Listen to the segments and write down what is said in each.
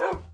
Oh!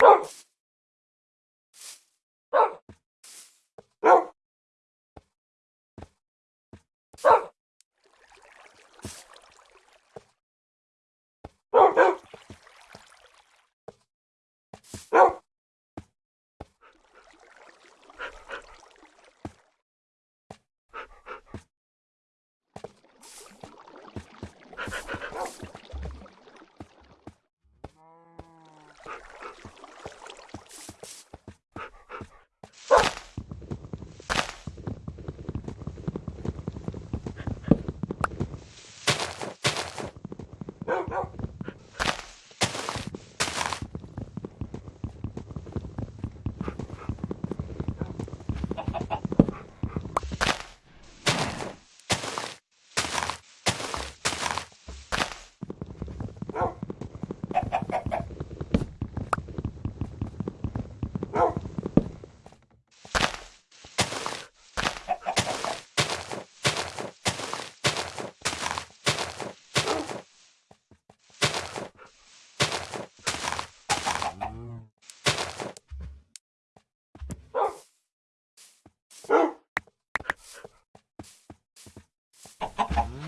Oh!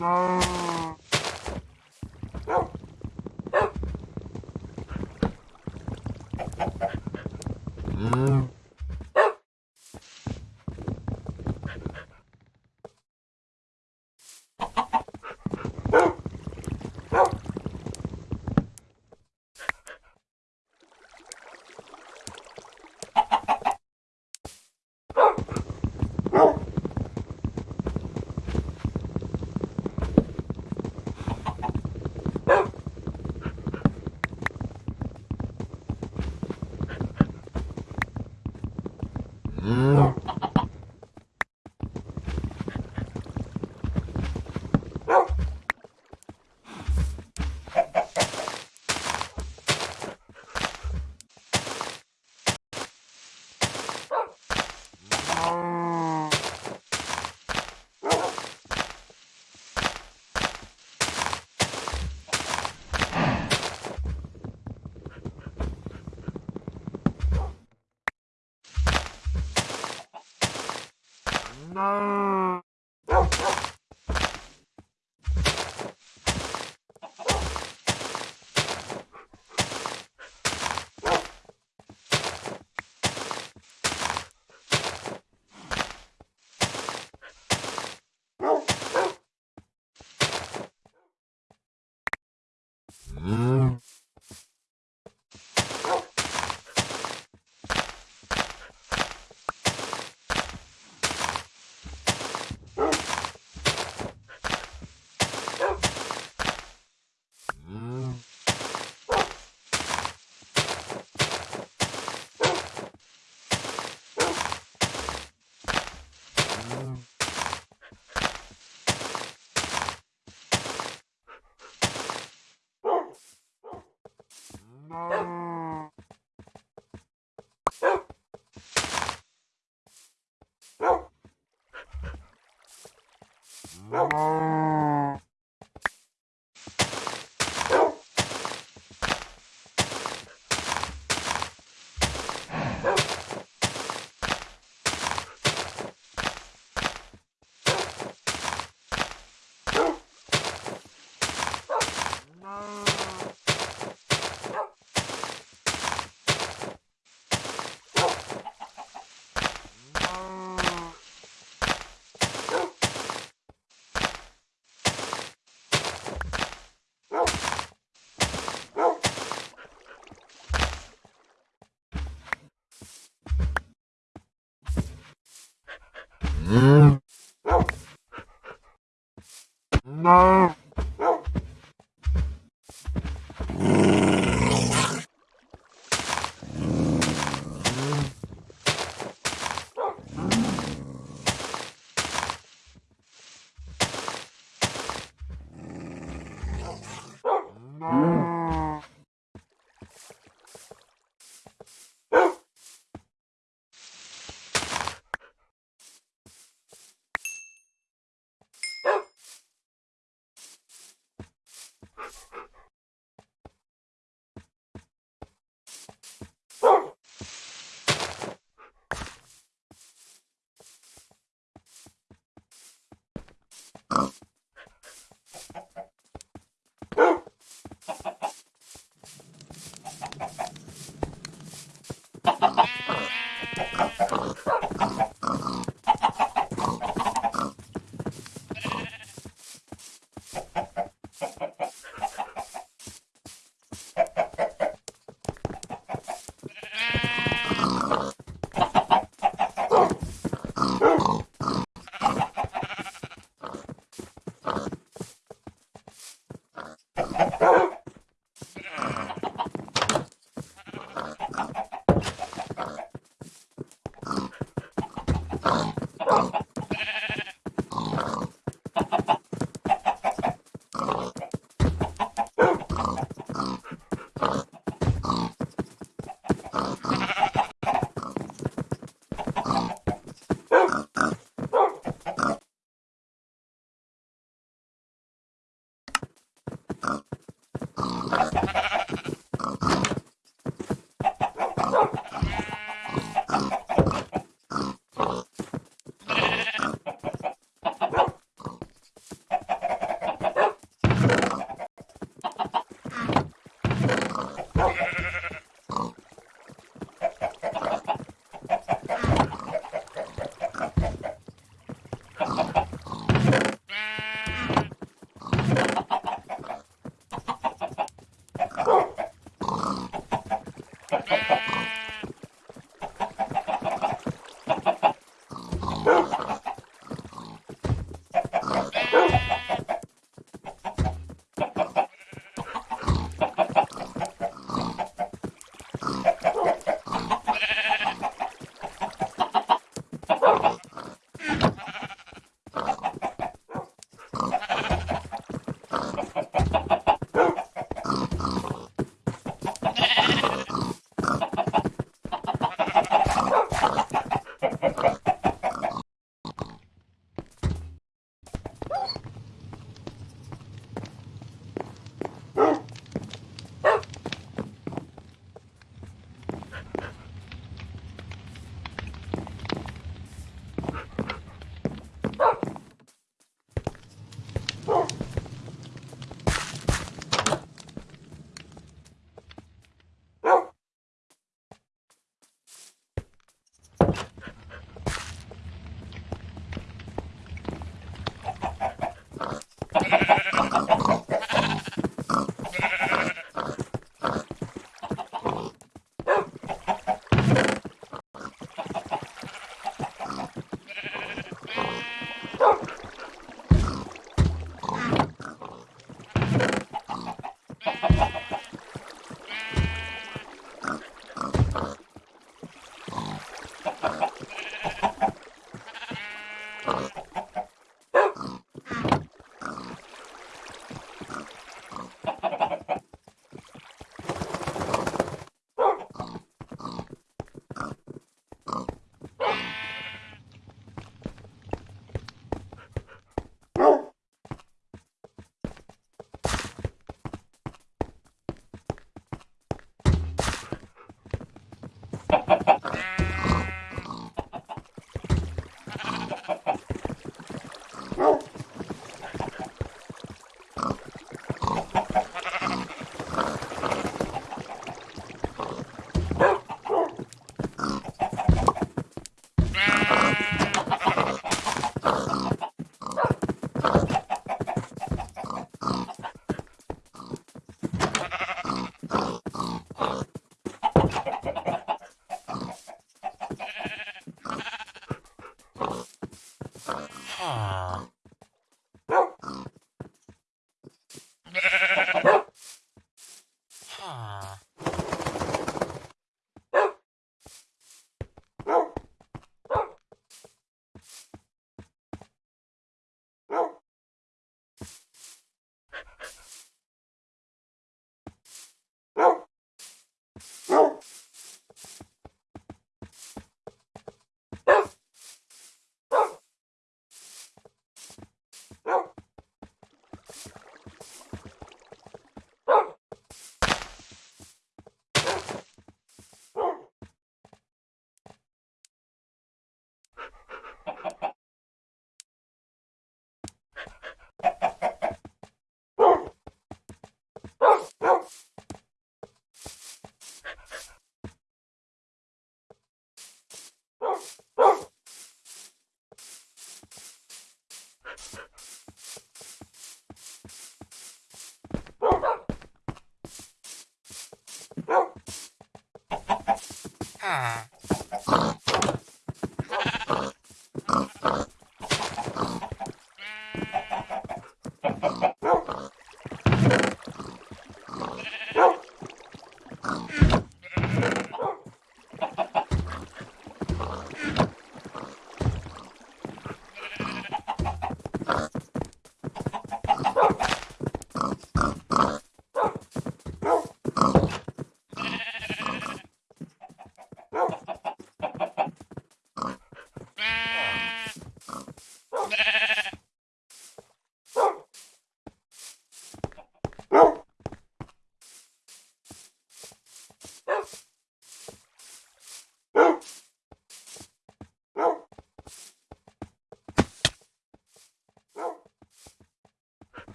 No. Au!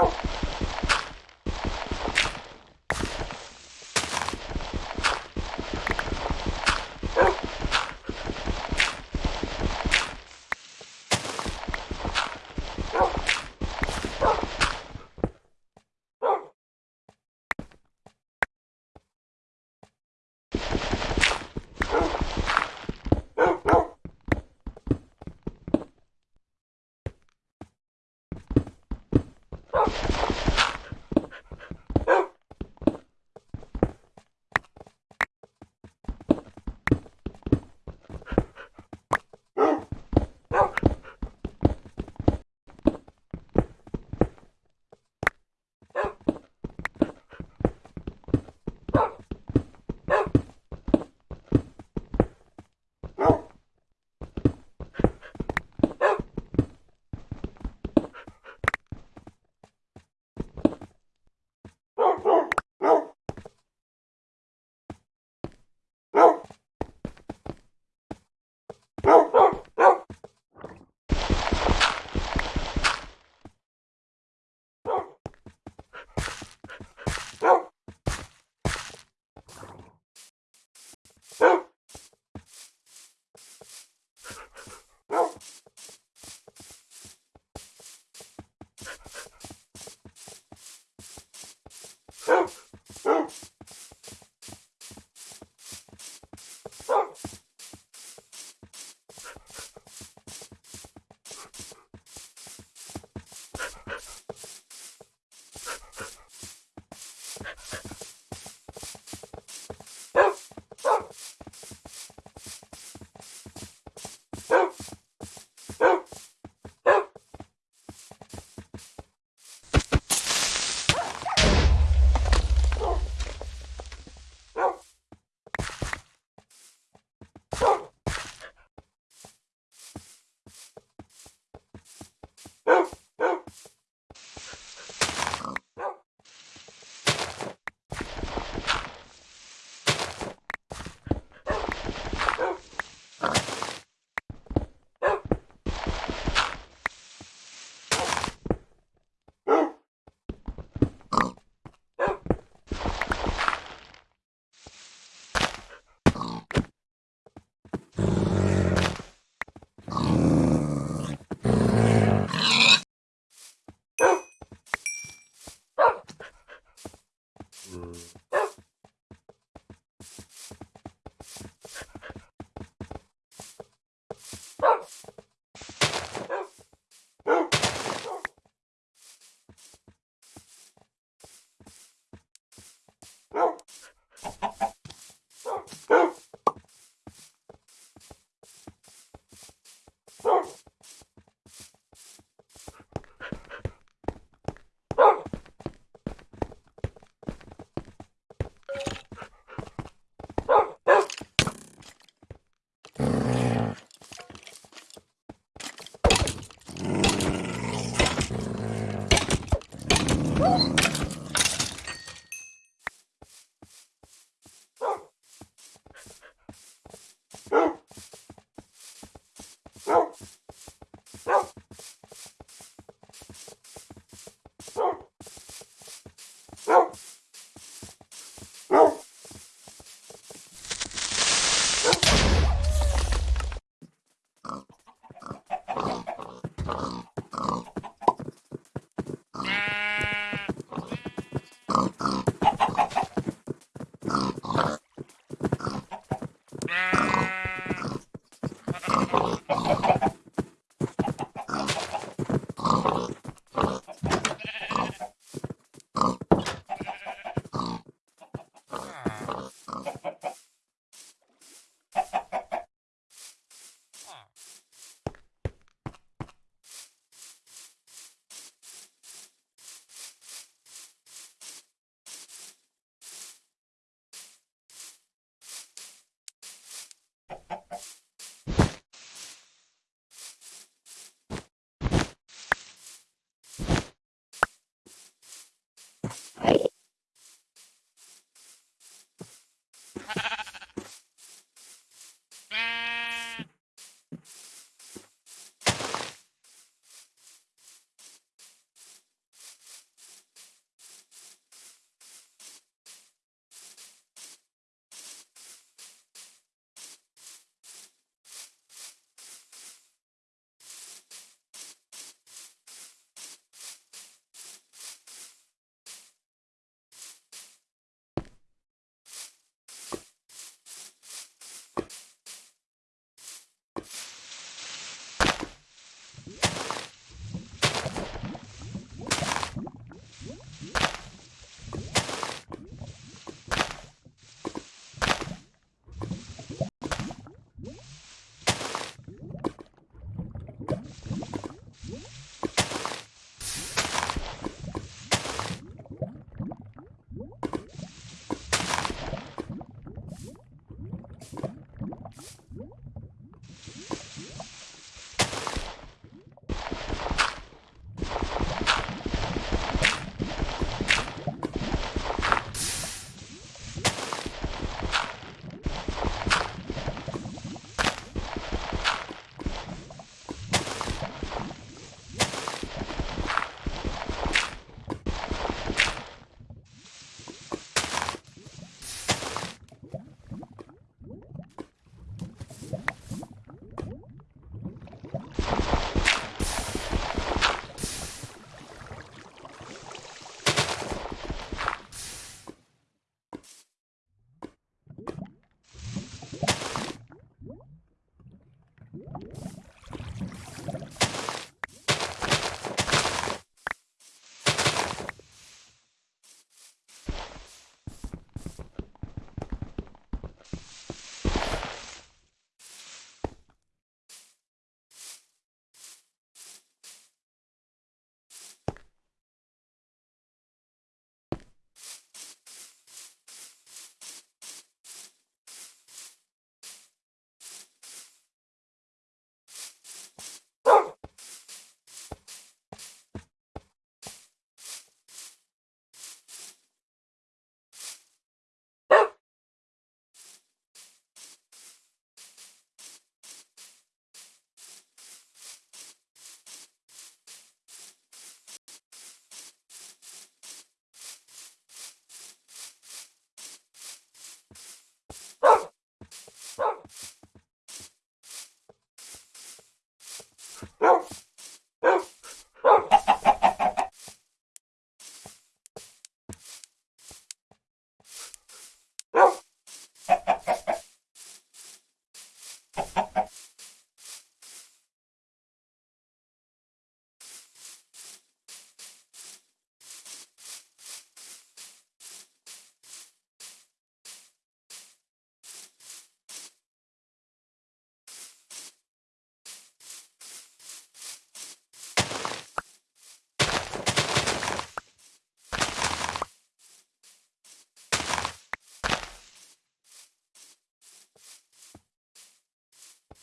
Ow.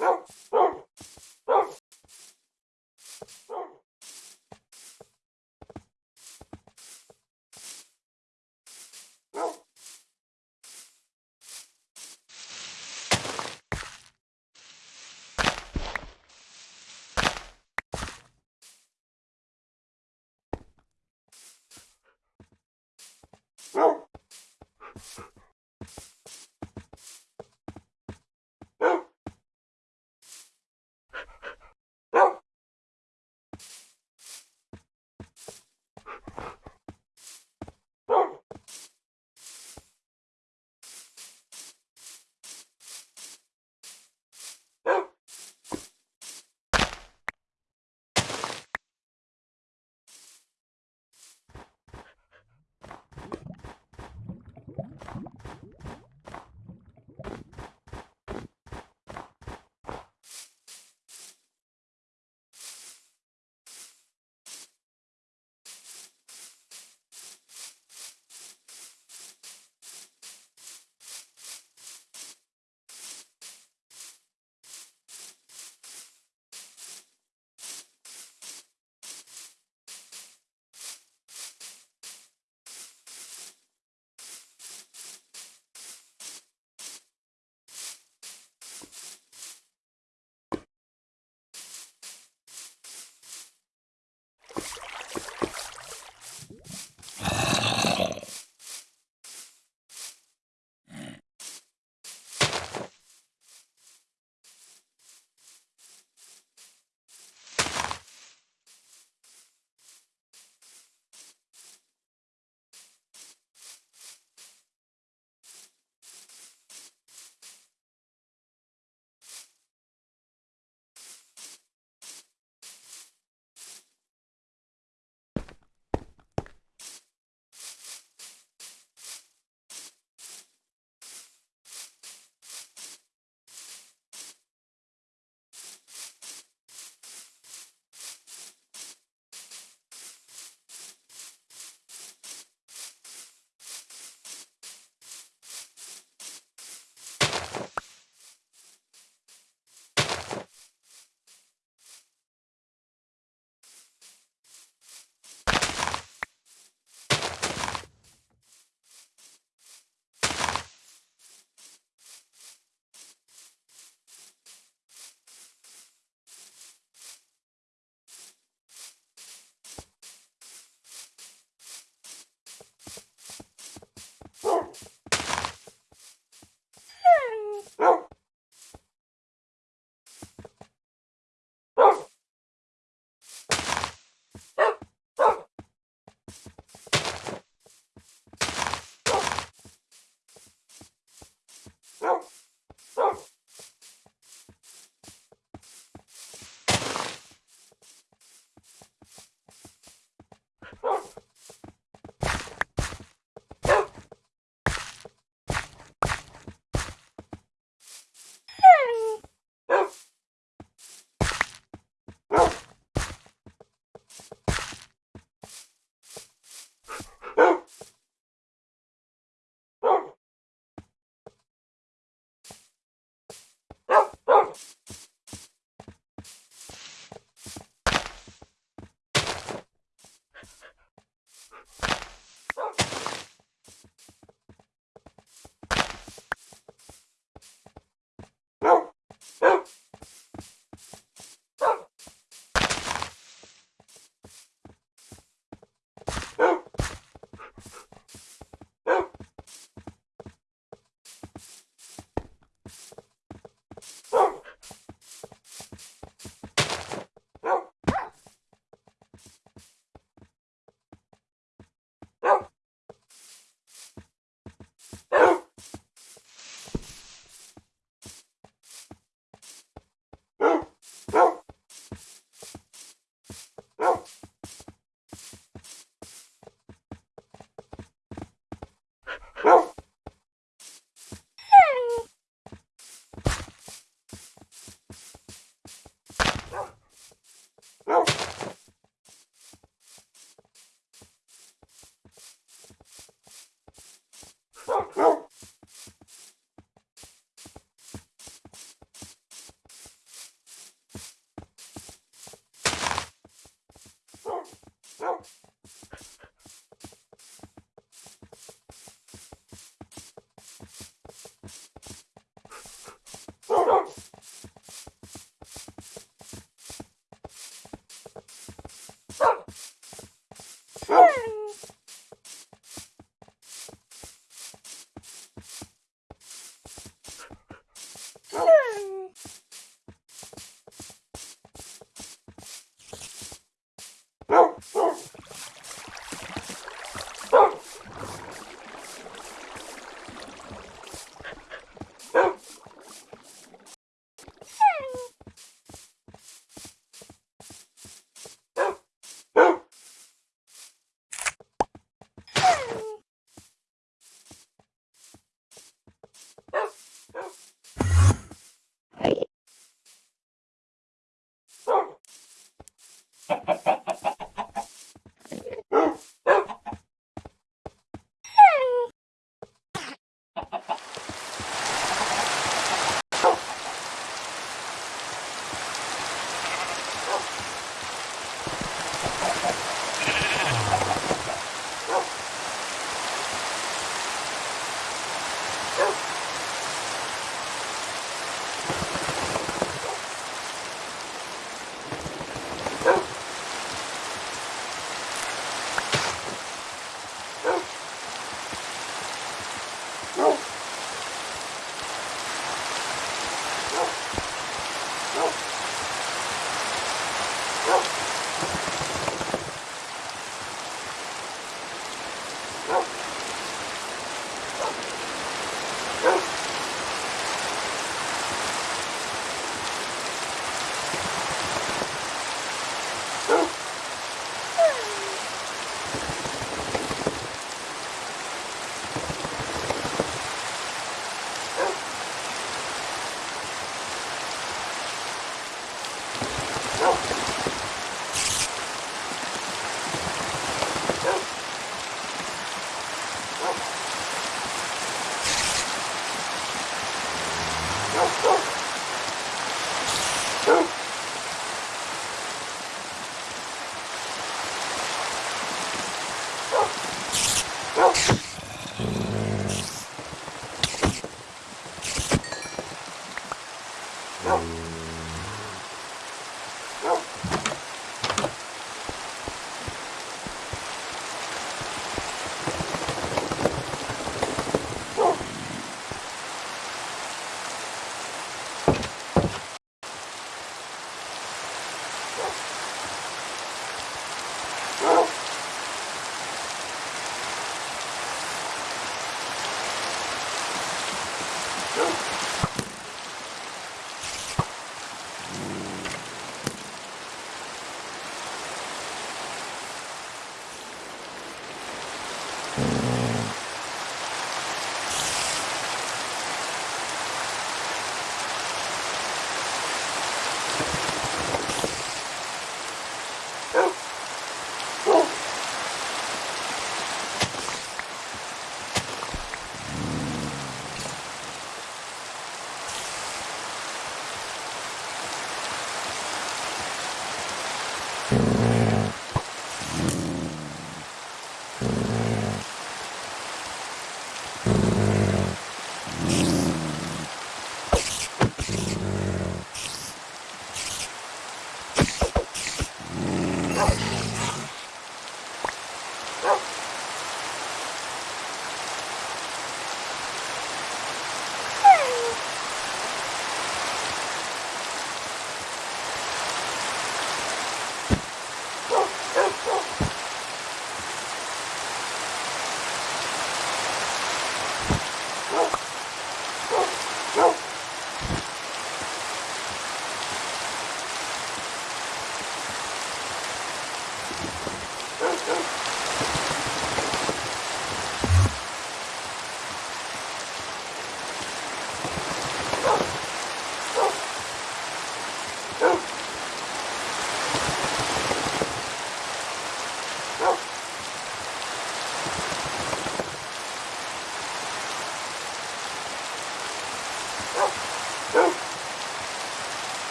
Oh.